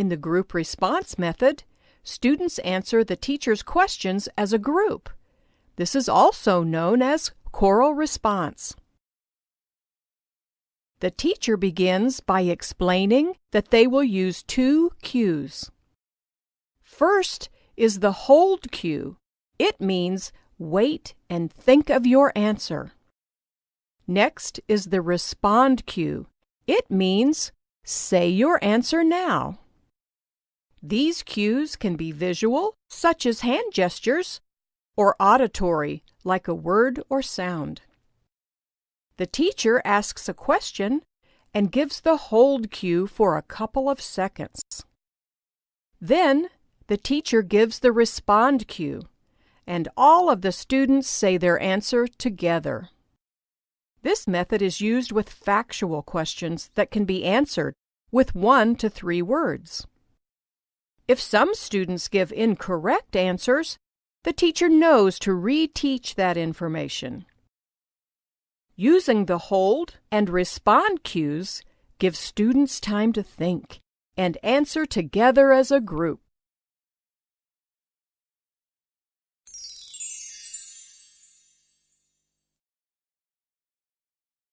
In the group response method, students answer the teacher's questions as a group. This is also known as choral response. The teacher begins by explaining that they will use two cues. First is the hold cue. It means wait and think of your answer. Next is the respond cue. It means say your answer now. These cues can be visual, such as hand gestures, or auditory, like a word or sound. The teacher asks a question and gives the hold cue for a couple of seconds. Then the teacher gives the respond cue, and all of the students say their answer together. This method is used with factual questions that can be answered with one to three words. If some students give incorrect answers, the teacher knows to reteach that information. Using the hold and respond cues gives students time to think and answer together as a group.